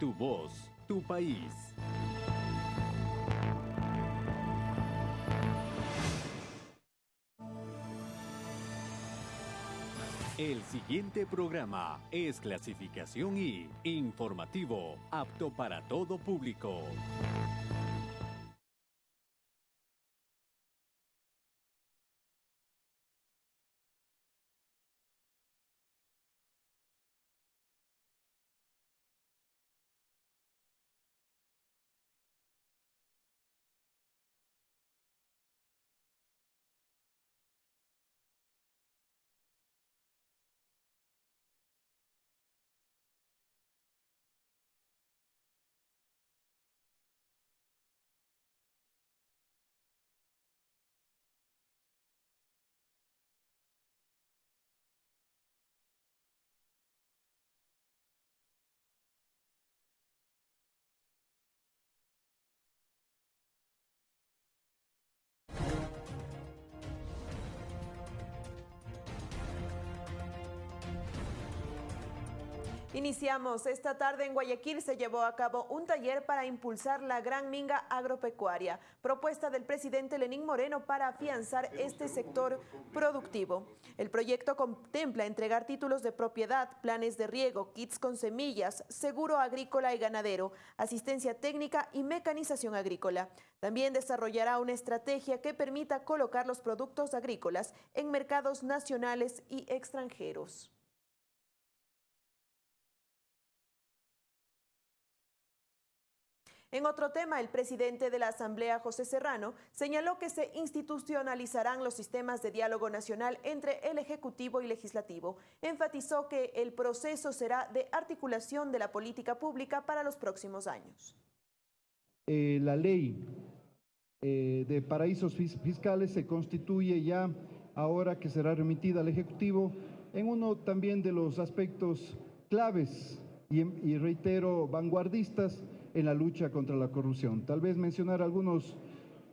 Tu voz, tu país. El siguiente programa es clasificación y informativo, apto para todo público. Iniciamos esta tarde en Guayaquil se llevó a cabo un taller para impulsar la gran minga agropecuaria, propuesta del presidente Lenín Moreno para afianzar este sector productivo. El proyecto contempla entregar títulos de propiedad, planes de riego, kits con semillas, seguro agrícola y ganadero, asistencia técnica y mecanización agrícola. También desarrollará una estrategia que permita colocar los productos agrícolas en mercados nacionales y extranjeros. En otro tema, el presidente de la Asamblea, José Serrano, señaló que se institucionalizarán los sistemas de diálogo nacional entre el Ejecutivo y Legislativo. Enfatizó que el proceso será de articulación de la política pública para los próximos años. Eh, la ley eh, de paraísos fiscales se constituye ya, ahora que será remitida al Ejecutivo, en uno también de los aspectos claves y reitero, vanguardistas en la lucha contra la corrupción. Tal vez mencionar algunos,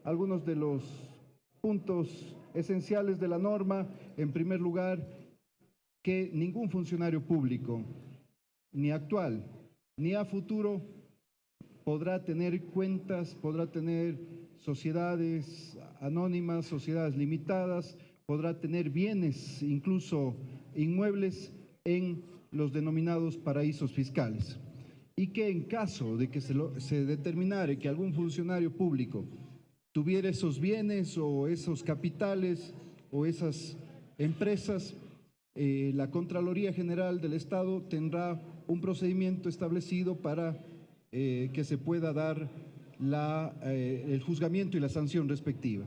algunos de los puntos esenciales de la norma. En primer lugar, que ningún funcionario público, ni actual, ni a futuro, podrá tener cuentas, podrá tener sociedades anónimas, sociedades limitadas, podrá tener bienes, incluso inmuebles, en los denominados paraísos fiscales y que en caso de que se, se determinara que algún funcionario público tuviera esos bienes o esos capitales o esas empresas, eh, la Contraloría General del Estado tendrá un procedimiento establecido para eh, que se pueda dar la, eh, el juzgamiento y la sanción respectiva.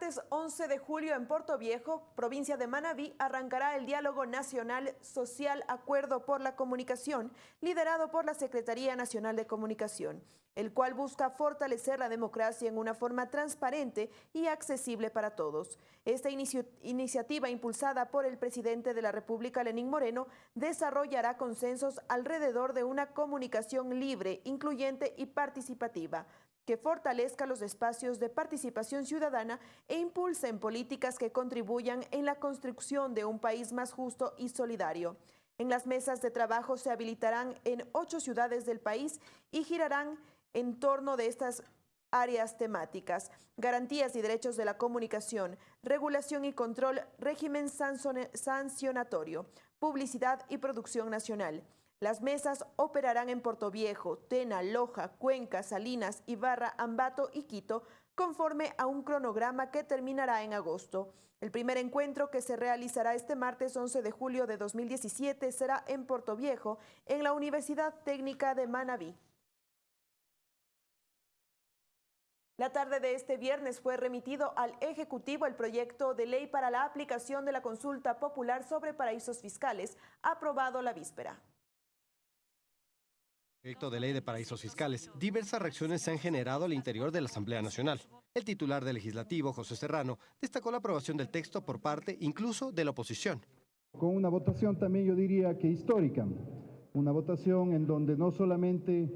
Martes 11 de julio en Puerto Viejo, provincia de Manabí, arrancará el Diálogo Nacional Social Acuerdo por la Comunicación, liderado por la Secretaría Nacional de Comunicación, el cual busca fortalecer la democracia en una forma transparente y accesible para todos. Esta iniciativa, impulsada por el presidente de la República, Lenín Moreno, desarrollará consensos alrededor de una comunicación libre, incluyente y participativa que fortalezca los espacios de participación ciudadana e impulsen políticas que contribuyan en la construcción de un país más justo y solidario. En las mesas de trabajo se habilitarán en ocho ciudades del país y girarán en torno de estas áreas temáticas, garantías y derechos de la comunicación, regulación y control, régimen sancionatorio, publicidad y producción nacional. Las mesas operarán en Viejo, Tena, Loja, Cuenca, Salinas, Ibarra, Ambato y Quito, conforme a un cronograma que terminará en agosto. El primer encuentro que se realizará este martes 11 de julio de 2017 será en Viejo, en la Universidad Técnica de Manabí. La tarde de este viernes fue remitido al Ejecutivo el proyecto de ley para la aplicación de la consulta popular sobre paraísos fiscales, aprobado la víspera. Proyecto de ley de paraísos fiscales. Diversas reacciones se han generado al interior de la Asamblea Nacional. El titular del Legislativo, José Serrano, destacó la aprobación del texto por parte incluso de la oposición. Con una votación también yo diría que histórica, una votación en donde no solamente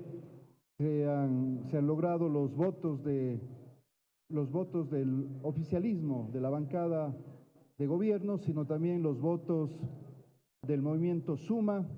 se han, logrado los votos, de, los votos del oficialismo, de la bancada de gobierno, sino también los votos del movimiento Suma,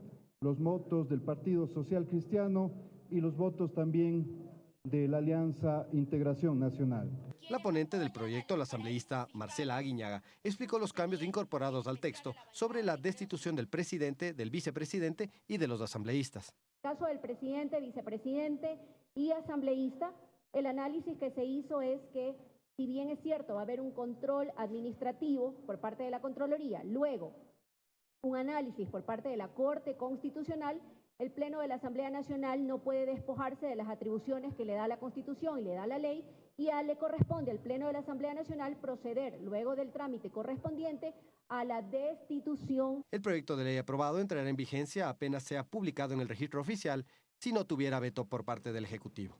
los votos del Partido Social Cristiano y los votos también de la Alianza Integración Nacional. La ponente del proyecto, la asambleísta Marcela Aguiñaga, explicó los cambios incorporados al texto sobre la destitución del presidente, del vicepresidente y de los asambleístas. En el caso del presidente, vicepresidente y asambleísta, el análisis que se hizo es que, si bien es cierto, va a haber un control administrativo por parte de la Contraloría, luego un análisis por parte de la Corte Constitucional, el Pleno de la Asamblea Nacional no puede despojarse de las atribuciones que le da la Constitución y le da la ley y a, le corresponde al Pleno de la Asamblea Nacional proceder, luego del trámite correspondiente, a la destitución. El proyecto de ley aprobado entrará en vigencia apenas sea publicado en el registro oficial si no tuviera veto por parte del Ejecutivo.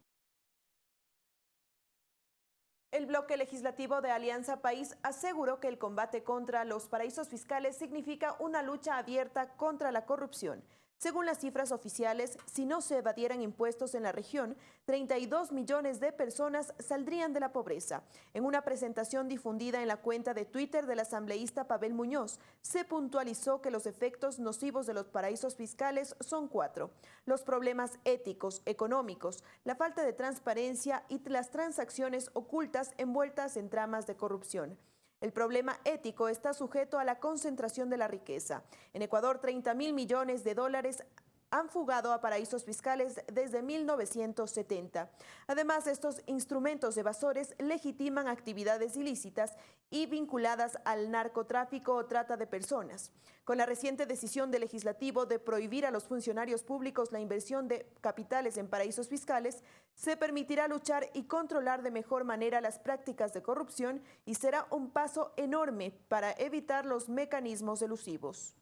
El bloque legislativo de Alianza País aseguró que el combate contra los paraísos fiscales significa una lucha abierta contra la corrupción según las cifras oficiales, si no se evadieran impuestos en la región, 32 millones de personas saldrían de la pobreza. En una presentación difundida en la cuenta de Twitter del asambleísta Pavel Muñoz, se puntualizó que los efectos nocivos de los paraísos fiscales son cuatro. Los problemas éticos, económicos, la falta de transparencia y las transacciones ocultas envueltas en tramas de corrupción. El problema ético está sujeto a la concentración de la riqueza. En Ecuador, 30 mil millones de dólares han fugado a paraísos fiscales desde 1970. Además, estos instrumentos evasores legitiman actividades ilícitas y vinculadas al narcotráfico o trata de personas. Con la reciente decisión del legislativo de prohibir a los funcionarios públicos la inversión de capitales en paraísos fiscales, se permitirá luchar y controlar de mejor manera las prácticas de corrupción y será un paso enorme para evitar los mecanismos elusivos.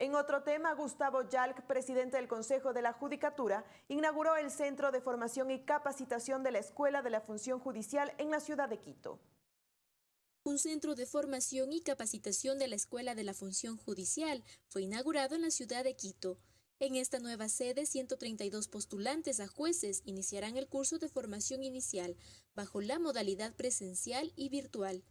En otro tema, Gustavo Yalc, presidente del Consejo de la Judicatura, inauguró el Centro de Formación y Capacitación de la Escuela de la Función Judicial en la ciudad de Quito. Un centro de formación y capacitación de la Escuela de la Función Judicial fue inaugurado en la ciudad de Quito. En esta nueva sede, 132 postulantes a jueces iniciarán el curso de formación inicial bajo la modalidad presencial y virtual.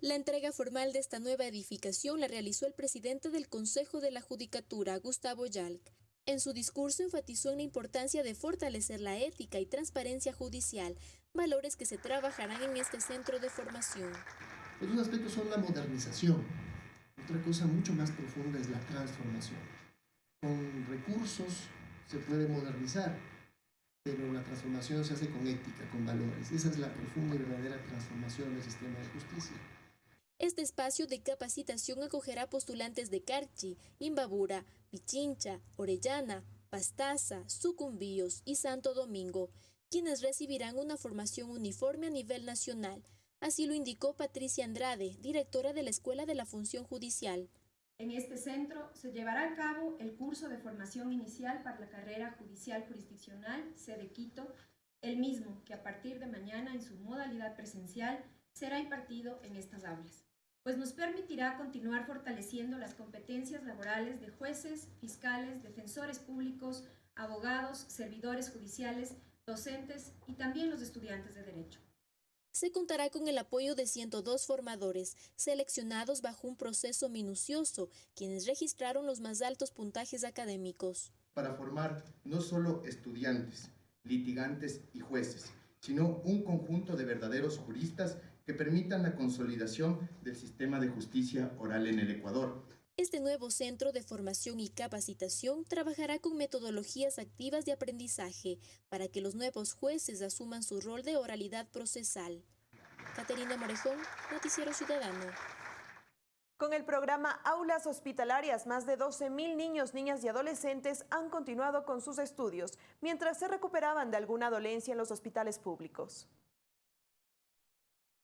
La entrega formal de esta nueva edificación la realizó el presidente del Consejo de la Judicatura, Gustavo Yalc. En su discurso enfatizó en la importancia de fortalecer la ética y transparencia judicial, valores que se trabajarán en este centro de formación. Otros aspectos son la modernización. Otra cosa mucho más profunda es la transformación. Con recursos se puede modernizar, pero la transformación se hace con ética, con valores. Esa es la profunda y verdadera transformación del sistema de justicia. Este espacio de capacitación acogerá postulantes de Carchi, Imbabura, Pichincha, Orellana, Pastaza, Sucumbíos y Santo Domingo, quienes recibirán una formación uniforme a nivel nacional. Así lo indicó Patricia Andrade, directora de la Escuela de la Función Judicial. En este centro se llevará a cabo el curso de formación inicial para la carrera judicial jurisdiccional, sede Quito, el mismo que a partir de mañana en su modalidad presencial será impartido en estas aulas pues nos permitirá continuar fortaleciendo las competencias laborales de jueces, fiscales, defensores públicos, abogados, servidores judiciales, docentes y también los estudiantes de Derecho. Se contará con el apoyo de 102 formadores, seleccionados bajo un proceso minucioso, quienes registraron los más altos puntajes académicos. Para formar no solo estudiantes, litigantes y jueces, sino un conjunto de verdaderos juristas que permitan la consolidación del sistema de justicia oral en el Ecuador. Este nuevo centro de formación y capacitación trabajará con metodologías activas de aprendizaje para que los nuevos jueces asuman su rol de oralidad procesal. Caterina Morejón, Noticiero Ciudadano. Con el programa Aulas Hospitalarias, más de 12.000 niños, niñas y adolescentes han continuado con sus estudios mientras se recuperaban de alguna dolencia en los hospitales públicos.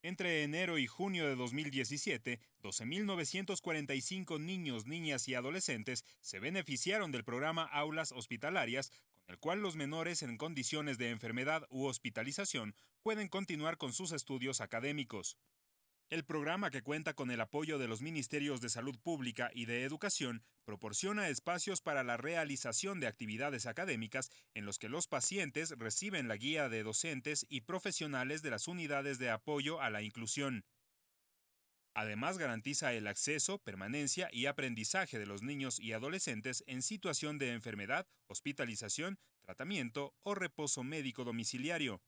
Entre enero y junio de 2017, 12.945 niños, niñas y adolescentes se beneficiaron del programa Aulas Hospitalarias, con el cual los menores en condiciones de enfermedad u hospitalización pueden continuar con sus estudios académicos. El programa, que cuenta con el apoyo de los Ministerios de Salud Pública y de Educación, proporciona espacios para la realización de actividades académicas en los que los pacientes reciben la guía de docentes y profesionales de las unidades de apoyo a la inclusión. Además, garantiza el acceso, permanencia y aprendizaje de los niños y adolescentes en situación de enfermedad, hospitalización, tratamiento o reposo médico domiciliario.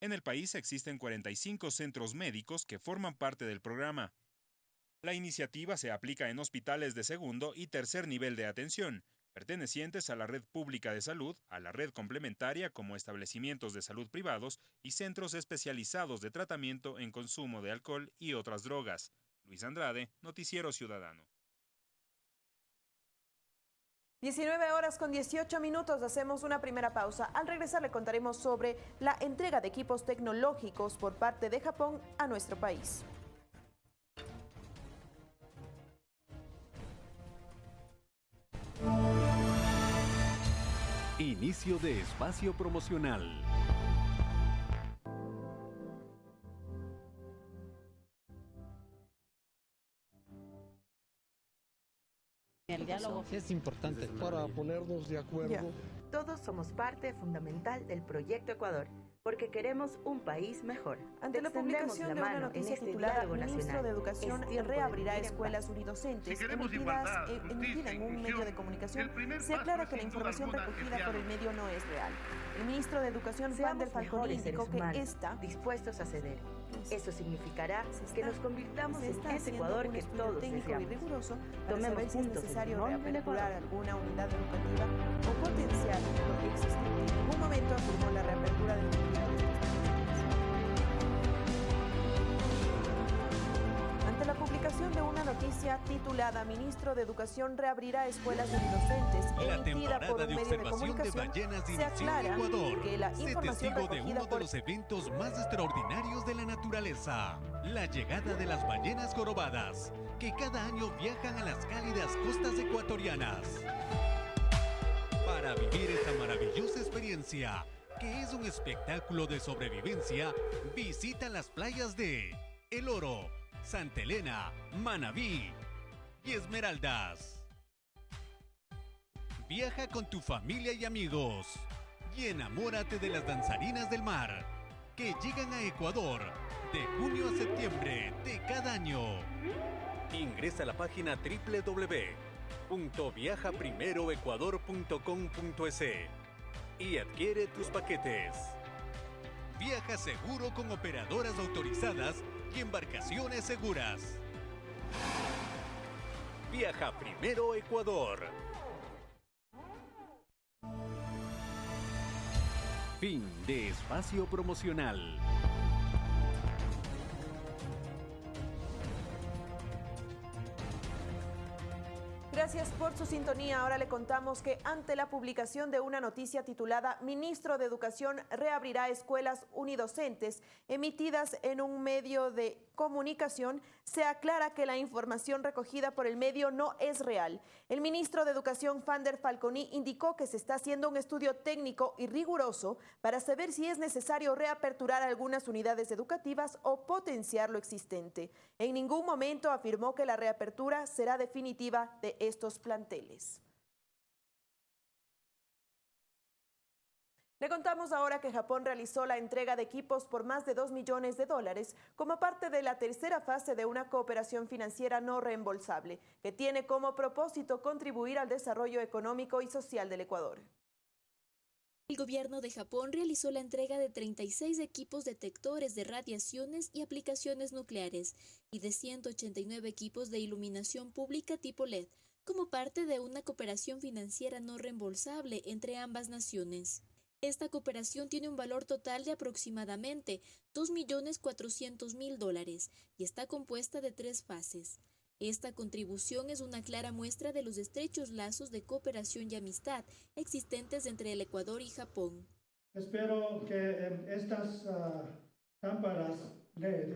En el país existen 45 centros médicos que forman parte del programa. La iniciativa se aplica en hospitales de segundo y tercer nivel de atención, pertenecientes a la red pública de salud, a la red complementaria como establecimientos de salud privados y centros especializados de tratamiento en consumo de alcohol y otras drogas. Luis Andrade, Noticiero Ciudadano. 19 horas con 18 minutos, hacemos una primera pausa. Al regresar le contaremos sobre la entrega de equipos tecnológicos por parte de Japón a nuestro país. Inicio de espacio promocional. El diálogo es importante para ponernos de acuerdo. Todos somos parte fundamental del proyecto Ecuador porque queremos un país mejor. Ante la publicación de una noticia este titulada Ministro de Educación reabrirá escuelas unidocentes emitidas, eh, emitida en un medio de comunicación, se aclara que la información recogida por el medio no es real. El ministro de Educación, Juan del Falcón, indicó que está dispuestos a ceder. Eso significará que nos convirtamos en ese Ecuador que todos técnico y riguroso para saber si es necesario reaperturar alguna unidad educativa o potenciar lo que existe. En ningún momento afirmó la reapertura del noticia titulada Ministro de Educación reabrirá escuelas unidocentes emitida por un medio de comunicación, se aclara que la información testigo de uno de los eventos más extraordinarios de la naturaleza, la llegada de las ballenas jorobadas, que cada año viajan a las cálidas costas ecuatorianas. Para vivir esta maravillosa experiencia, que es un espectáculo de sobrevivencia, visita las playas de El Oro, Santa Elena, Manabí y Esmeraldas. Viaja con tu familia y amigos y enamórate de las danzarinas del mar que llegan a Ecuador de junio a septiembre de cada año. Ingresa a la página www.viajaprimeroecuador.com.es y adquiere tus paquetes. Viaja seguro con operadoras autorizadas y embarcaciones seguras. Viaja primero Ecuador. Fin de espacio promocional. Gracias por su sintonía. Ahora le contamos que ante la publicación de una noticia titulada Ministro de Educación reabrirá escuelas unidocentes emitidas en un medio de comunicación, se aclara que la información recogida por el medio no es real. El ministro de Educación, Fander Falconi, indicó que se está haciendo un estudio técnico y riguroso para saber si es necesario reaperturar algunas unidades educativas o potenciar lo existente. En ningún momento afirmó que la reapertura será definitiva de estos planteles. Le contamos ahora que Japón realizó la entrega de equipos por más de 2 millones de dólares como parte de la tercera fase de una cooperación financiera no reembolsable, que tiene como propósito contribuir al desarrollo económico y social del Ecuador. El gobierno de Japón realizó la entrega de 36 equipos detectores de radiaciones y aplicaciones nucleares y de 189 equipos de iluminación pública tipo LED, como parte de una cooperación financiera no reembolsable entre ambas naciones. Esta cooperación tiene un valor total de aproximadamente 2.400.000 dólares y está compuesta de tres fases. Esta contribución es una clara muestra de los estrechos lazos de cooperación y amistad existentes entre el Ecuador y Japón. Espero que em, estas lámparas LED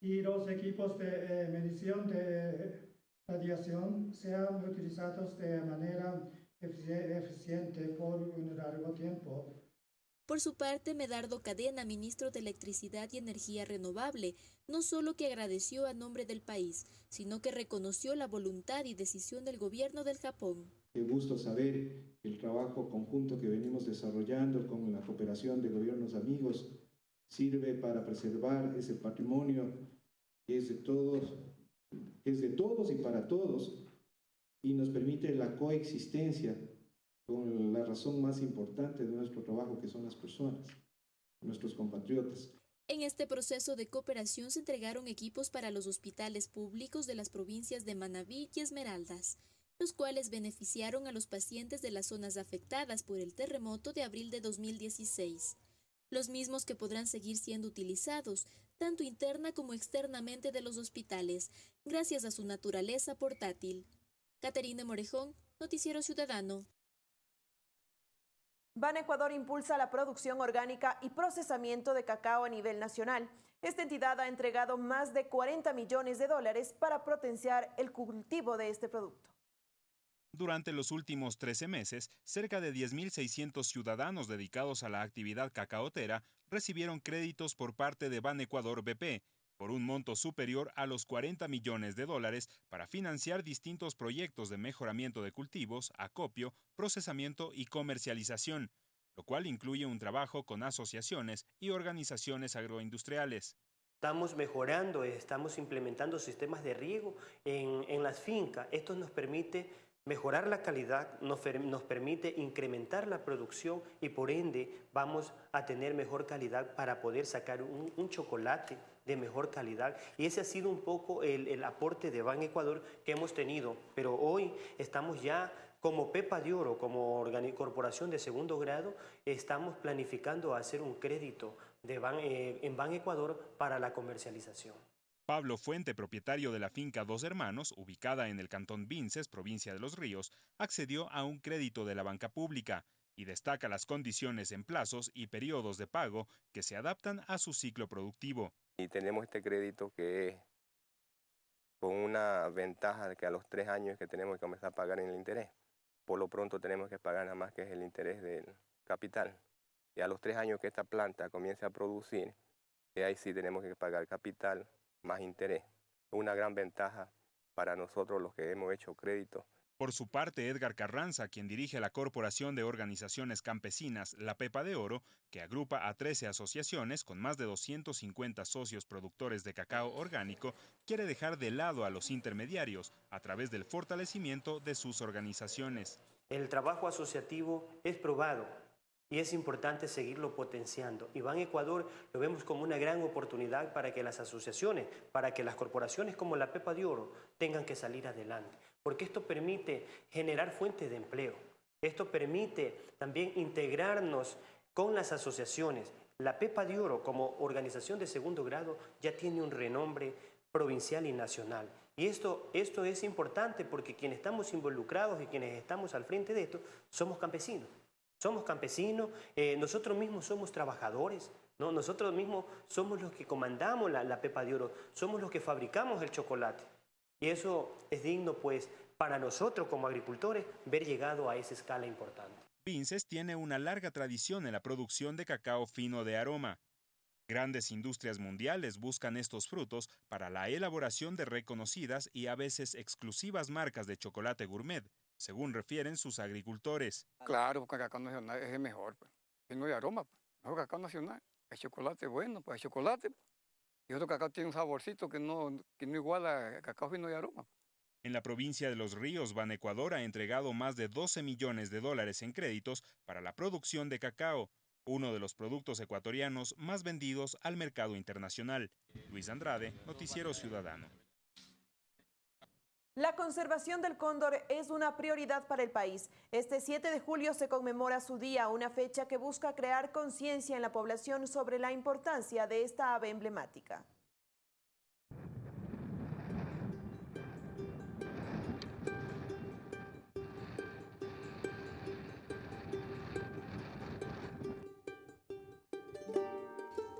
y los equipos de eh, medición de radiación sean utilizados de manera eficiente por un largo tiempo. Por su parte, Medardo Cadena, ministro de Electricidad y Energía Renovable, no solo que agradeció a nombre del país, sino que reconoció la voluntad y decisión del gobierno del Japón. Qué gusto saber que el trabajo conjunto que venimos desarrollando con la cooperación de gobiernos amigos sirve para preservar ese patrimonio que es de todos, es de todos y para todos, y nos permite la coexistencia con la razón más importante de nuestro trabajo, que son las personas, nuestros compatriotas. En este proceso de cooperación se entregaron equipos para los hospitales públicos de las provincias de Manabí y Esmeraldas, los cuales beneficiaron a los pacientes de las zonas afectadas por el terremoto de abril de 2016, los mismos que podrán seguir siendo utilizados tanto interna como externamente de los hospitales, gracias a su naturaleza portátil. Caterina Morejón, Noticiero Ciudadano. Ban Ecuador impulsa la producción orgánica y procesamiento de cacao a nivel nacional. Esta entidad ha entregado más de 40 millones de dólares para potenciar el cultivo de este producto. Durante los últimos 13 meses, cerca de 10.600 ciudadanos dedicados a la actividad cacaotera recibieron créditos por parte de Ban Ecuador BP por un monto superior a los 40 millones de dólares para financiar distintos proyectos de mejoramiento de cultivos, acopio, procesamiento y comercialización, lo cual incluye un trabajo con asociaciones y organizaciones agroindustriales. Estamos mejorando, estamos implementando sistemas de riego en, en las fincas. Esto nos permite mejorar la calidad, nos, permite incrementar la producción y por ende vamos a tener mejor calidad para poder sacar un, chocolate de mejor calidad. Y ese ha sido un poco el, el aporte de Ban Ecuador que hemos tenido. Pero hoy estamos ya como Pepa de Oro, como corporación de segundo grado, estamos planificando hacer un crédito de eh, en Ban Ecuador para la comercialización. Pablo Fuente, propietario de la finca Dos Hermanos, ubicada en el cantón Vinces, provincia de Los Ríos, accedió a un crédito de la banca pública y destaca las condiciones en plazos y periodos de pago que se adaptan a su ciclo productivo. Y tenemos este crédito que es con una ventaja de que a los tres años que tenemos que comenzar a pagar en el interés. Por lo pronto tenemos que pagar nada más que es el interés del capital. Y a los tres años que esta planta comience a producir, ahí sí tenemos que pagar capital más interés. Una gran ventaja para nosotros los que hemos hecho crédito por su parte, Edgar Carranza, quien dirige la Corporación de Organizaciones Campesinas La Pepa de Oro, que agrupa a 13 asociaciones con más de 250 socios productores de cacao orgánico, quiere dejar de lado a los intermediarios a través del fortalecimiento de sus organizaciones. El trabajo asociativo es probado y es importante seguirlo potenciando. Iván Ecuador lo vemos como una gran oportunidad para que las asociaciones, para que las corporaciones como la Pepa de Oro tengan que salir adelante porque esto permite generar fuentes de empleo. Esto permite también integrarnos con las asociaciones. La Pepa de Oro como organización de segundo grado ya tiene un renombre provincial y nacional. Y esto, esto es importante porque quienes estamos involucrados y quienes estamos al frente de esto somos campesinos. Somos campesinos, eh, nosotros mismos somos trabajadores, ¿no? nosotros mismos somos los que comandamos la, la Pepa de Oro, somos los que fabricamos el chocolate. Y eso es digno, pues, para nosotros como agricultores, ver llegado a esa escala importante. Vinces tiene una larga tradición en la producción de cacao fino de aroma. Grandes industrias mundiales buscan estos frutos para la elaboración de reconocidas y a veces exclusivas marcas de chocolate gourmet, según refieren sus agricultores. Claro, porque el cacao nacional es el mejor, pues. fino de aroma, pues. mejor cacao nacional. El chocolate bueno, pues el chocolate y otro cacao tiene un saborcito que no, que no iguala cacao fino de aroma. En la provincia de Los Ríos, Ban Ecuador ha entregado más de 12 millones de dólares en créditos para la producción de cacao, uno de los productos ecuatorianos más vendidos al mercado internacional. Luis Andrade, Noticiero Ciudadano. La conservación del cóndor es una prioridad para el país. Este 7 de julio se conmemora su día, una fecha que busca crear conciencia en la población sobre la importancia de esta ave emblemática.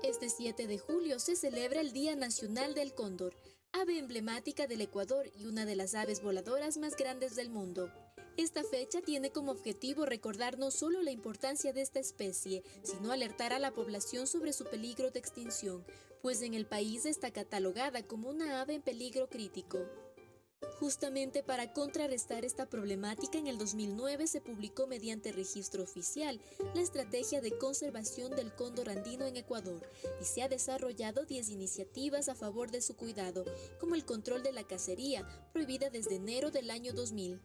Este 7 de julio se celebra el Día Nacional del Cóndor ave emblemática del Ecuador y una de las aves voladoras más grandes del mundo. Esta fecha tiene como objetivo recordar no solo la importancia de esta especie, sino alertar a la población sobre su peligro de extinción, pues en el país está catalogada como una ave en peligro crítico. Justamente para contrarrestar esta problemática, en el 2009 se publicó mediante registro oficial la Estrategia de Conservación del Cóndor Andino en Ecuador y se ha desarrollado 10 iniciativas a favor de su cuidado, como el control de la cacería, prohibida desde enero del año 2000.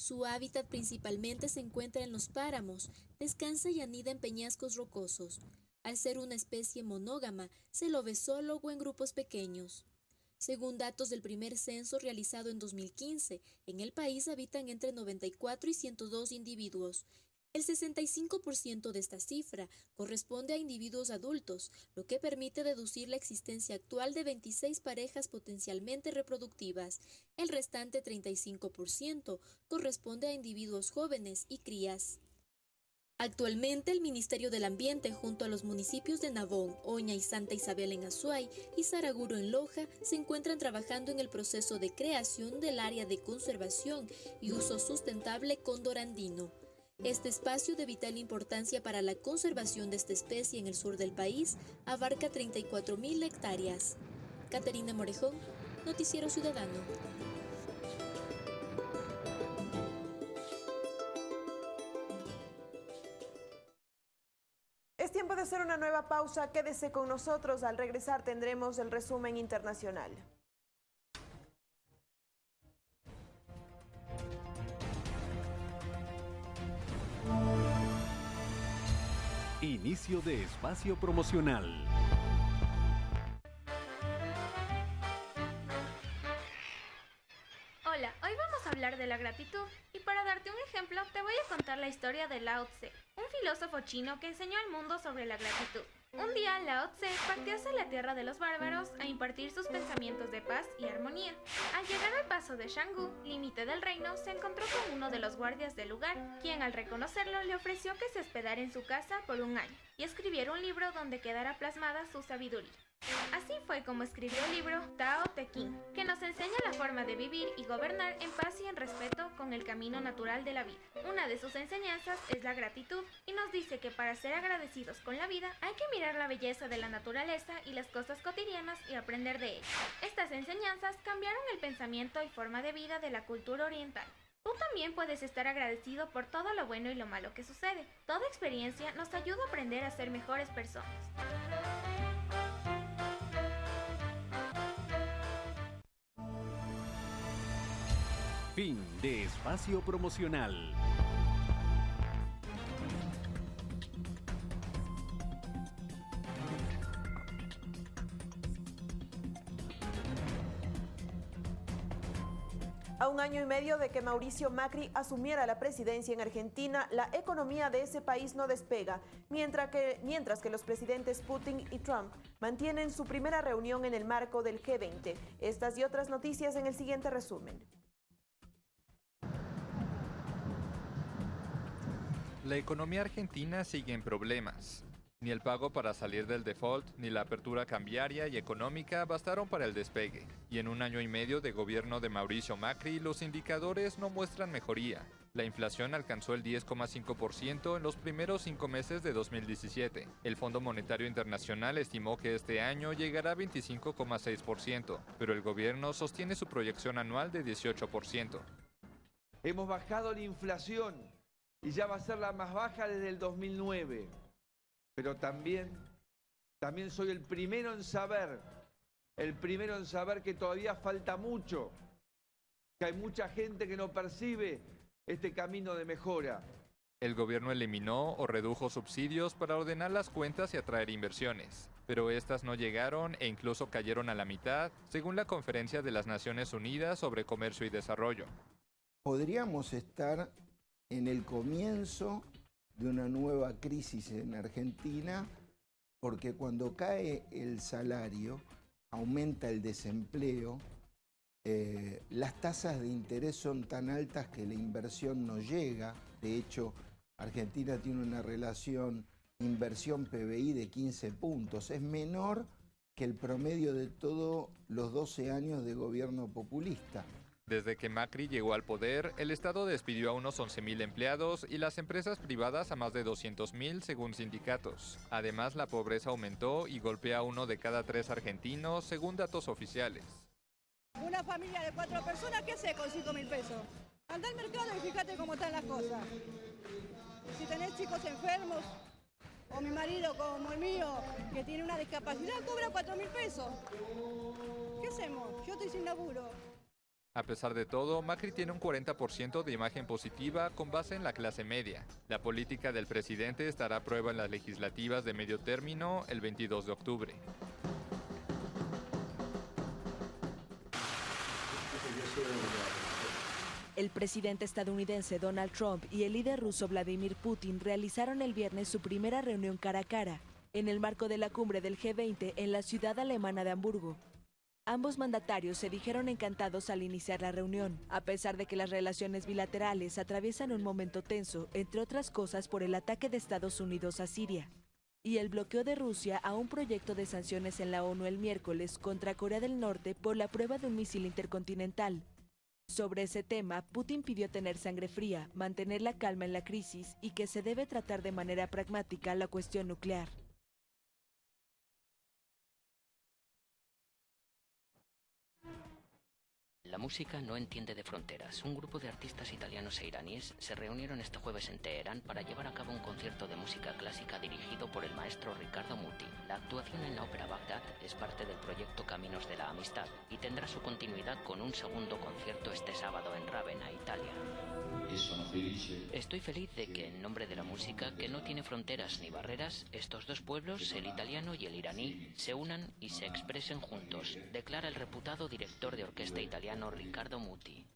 Su hábitat principalmente se encuentra en los páramos, descansa y anida en peñascos rocosos. Al ser una especie monógama, se lo ve solo o en grupos pequeños. Según datos del primer censo realizado en 2015, en el país habitan entre 94 y 102 individuos, el 65% de esta cifra corresponde a individuos adultos, lo que permite deducir la existencia actual de 26 parejas potencialmente reproductivas. El restante 35% corresponde a individuos jóvenes y crías. Actualmente el Ministerio del Ambiente junto a los municipios de Navón, Oña y Santa Isabel en Azuay y Saraguro en Loja se encuentran trabajando en el proceso de creación del área de conservación y uso sustentable condorandino. Este espacio de vital importancia para la conservación de esta especie en el sur del país abarca 34.000 hectáreas. Caterina Morejón, Noticiero Ciudadano. Es tiempo de hacer una nueva pausa. Quédese con nosotros. Al regresar tendremos el resumen internacional. Inicio de espacio promocional. Hablar de la gratitud y para darte un ejemplo te voy a contar la historia de Lao Tse, un filósofo chino que enseñó al mundo sobre la gratitud. Un día Lao Tse partió hacia la tierra de los bárbaros a impartir sus pensamientos de paz y armonía. Al llegar al paso de Shanggu, límite del reino, se encontró con uno de los guardias del lugar, quien al reconocerlo le ofreció que se hospedara en su casa por un año y escribiera un libro donde quedara plasmada su sabiduría. Así fue como escribió el libro Tao Te Ching, que nos enseña la forma de vivir y gobernar en paz y en respeto con el camino natural de la vida. Una de sus enseñanzas es la gratitud y nos dice que para ser agradecidos con la vida hay que mirar la belleza de la naturaleza y las cosas cotidianas y aprender de ellas. Estas enseñanzas cambiaron el pensamiento y forma de vida de la cultura oriental. Tú también puedes estar agradecido por todo lo bueno y lo malo que sucede. Toda experiencia nos ayuda a aprender a ser mejores personas. Fin de espacio promocional. A un año y medio de que Mauricio Macri asumiera la presidencia en Argentina, la economía de ese país no despega, mientras que, mientras que los presidentes Putin y Trump mantienen su primera reunión en el marco del G20. Estas y otras noticias en el siguiente resumen. La economía argentina sigue en problemas. Ni el pago para salir del default ni la apertura cambiaria y económica bastaron para el despegue. Y en un año y medio de gobierno de Mauricio Macri, los indicadores no muestran mejoría. La inflación alcanzó el 10,5% en los primeros cinco meses de 2017. El Fondo Monetario Internacional estimó que este año llegará a 25,6%, pero el gobierno sostiene su proyección anual de 18%. Hemos bajado la inflación y ya va a ser la más baja desde el 2009. Pero también, también soy el primero en saber, el primero en saber que todavía falta mucho, que hay mucha gente que no percibe este camino de mejora. El gobierno eliminó o redujo subsidios para ordenar las cuentas y atraer inversiones, pero estas no llegaron e incluso cayeron a la mitad, según la Conferencia de las Naciones Unidas sobre Comercio y Desarrollo. Podríamos estar en el comienzo de una nueva crisis en Argentina, porque cuando cae el salario, aumenta el desempleo, eh, las tasas de interés son tan altas que la inversión no llega. De hecho, Argentina tiene una relación inversión PBI de 15 puntos. Es menor que el promedio de todos los 12 años de gobierno populista. Desde que Macri llegó al poder, el Estado despidió a unos 11.000 empleados y las empresas privadas a más de 200.000 según sindicatos. Además, la pobreza aumentó y golpea a uno de cada tres argentinos según datos oficiales. Una familia de cuatro personas, ¿qué hace con 5 mil pesos? Anda al mercado y fíjate cómo están las cosas. Si tenés chicos enfermos, o mi marido como el mío, que tiene una discapacidad, cobra 4 mil pesos. ¿Qué hacemos? Yo estoy sin laburo. A pesar de todo, Macri tiene un 40% de imagen positiva con base en la clase media. La política del presidente estará a prueba en las legislativas de medio término el 22 de octubre. El presidente estadounidense Donald Trump y el líder ruso Vladimir Putin realizaron el viernes su primera reunión cara a cara, en el marco de la cumbre del G20 en la ciudad alemana de Hamburgo. Ambos mandatarios se dijeron encantados al iniciar la reunión, a pesar de que las relaciones bilaterales atraviesan un momento tenso, entre otras cosas por el ataque de Estados Unidos a Siria y el bloqueo de Rusia a un proyecto de sanciones en la ONU el miércoles contra Corea del Norte por la prueba de un misil intercontinental, sobre ese tema, Putin pidió tener sangre fría, mantener la calma en la crisis y que se debe tratar de manera pragmática la cuestión nuclear. La música no entiende de fronteras. Un grupo de artistas italianos e iraníes se reunieron este jueves en Teherán para llevar a cabo un concierto de música clásica dirigido por el maestro Ricardo Muti. La actuación en la ópera Bagdad es parte del proyecto Caminos de la Amistad y tendrá su continuidad con un segundo concierto este sábado en Ravenna, Italia. Estoy feliz de que en nombre de la música, que no tiene fronteras ni barreras, estos dos pueblos, el italiano y el iraní, se unan y se expresen juntos, declara el reputado director de orquesta italiano Riccardo Muti.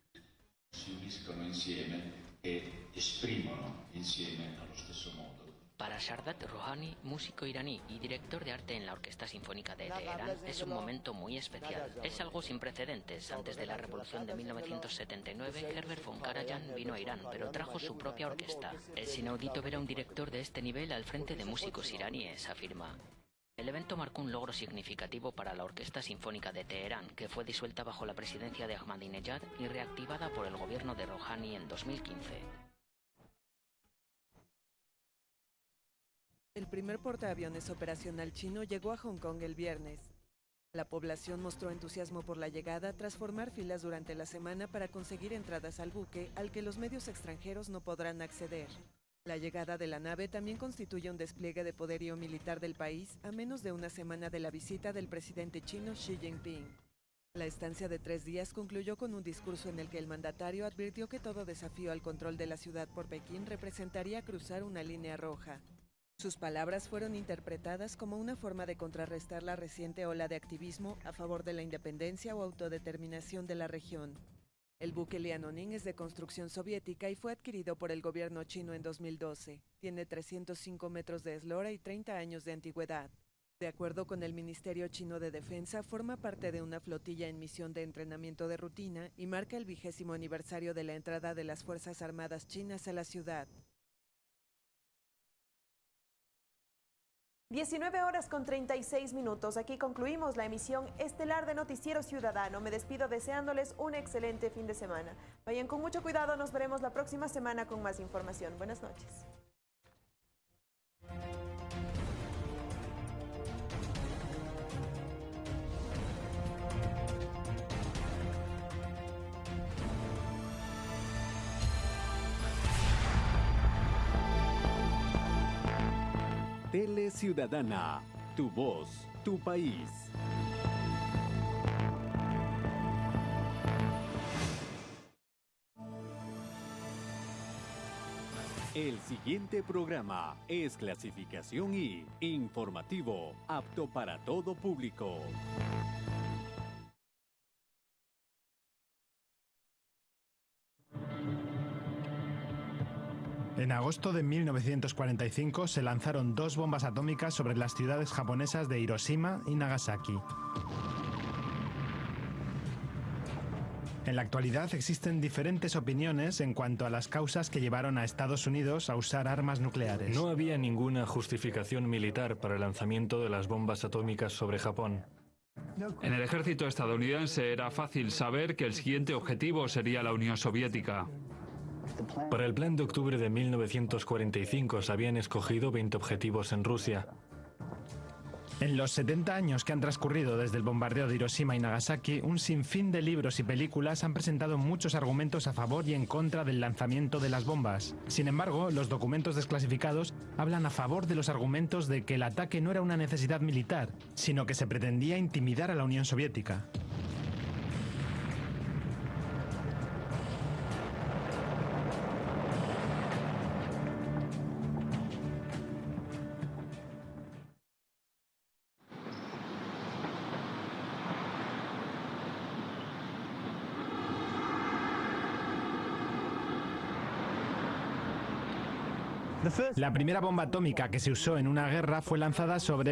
Si uniscono insieme e esprimono insieme allo stesso modo. Para Shardat Rouhani, músico iraní y director de arte en la Orquesta Sinfónica de Teherán, es un momento muy especial. Es algo sin precedentes. Antes de la revolución de 1979, Herbert von Karajan vino a Irán, pero trajo su propia orquesta. Es inaudito ver a un director de este nivel al frente de músicos iraníes, afirma. El evento marcó un logro significativo para la Orquesta Sinfónica de Teherán, que fue disuelta bajo la presidencia de Ahmadinejad y reactivada por el gobierno de Rouhani en 2015. El primer portaaviones operacional chino llegó a Hong Kong el viernes. La población mostró entusiasmo por la llegada tras formar filas durante la semana para conseguir entradas al buque al que los medios extranjeros no podrán acceder. La llegada de la nave también constituye un despliegue de poderío militar del país a menos de una semana de la visita del presidente chino Xi Jinping. La estancia de tres días concluyó con un discurso en el que el mandatario advirtió que todo desafío al control de la ciudad por Pekín representaría cruzar una línea roja. Sus palabras fueron interpretadas como una forma de contrarrestar la reciente ola de activismo a favor de la independencia o autodeterminación de la región. El buque Lianoning es de construcción soviética y fue adquirido por el gobierno chino en 2012. Tiene 305 metros de eslora y 30 años de antigüedad. De acuerdo con el Ministerio Chino de Defensa, forma parte de una flotilla en misión de entrenamiento de rutina y marca el vigésimo aniversario de la entrada de las Fuerzas Armadas chinas a la ciudad. 19 horas con 36 minutos. Aquí concluimos la emisión estelar de Noticiero Ciudadano. Me despido deseándoles un excelente fin de semana. Vayan con mucho cuidado. Nos veremos la próxima semana con más información. Buenas noches. Tele Ciudadana, tu voz, tu país. El siguiente programa es clasificación y informativo, apto para todo público. En agosto de 1945 se lanzaron dos bombas atómicas sobre las ciudades japonesas de Hiroshima y Nagasaki. En la actualidad existen diferentes opiniones en cuanto a las causas que llevaron a Estados Unidos a usar armas nucleares. No había ninguna justificación militar para el lanzamiento de las bombas atómicas sobre Japón. En el ejército estadounidense era fácil saber que el siguiente objetivo sería la Unión Soviética. Para el plan de octubre de 1945 se habían escogido 20 objetivos en Rusia. En los 70 años que han transcurrido desde el bombardeo de Hiroshima y Nagasaki, un sinfín de libros y películas han presentado muchos argumentos a favor y en contra del lanzamiento de las bombas. Sin embargo, los documentos desclasificados hablan a favor de los argumentos de que el ataque no era una necesidad militar, sino que se pretendía intimidar a la Unión Soviética. La primera bomba atómica que se usó en una guerra fue lanzada sobre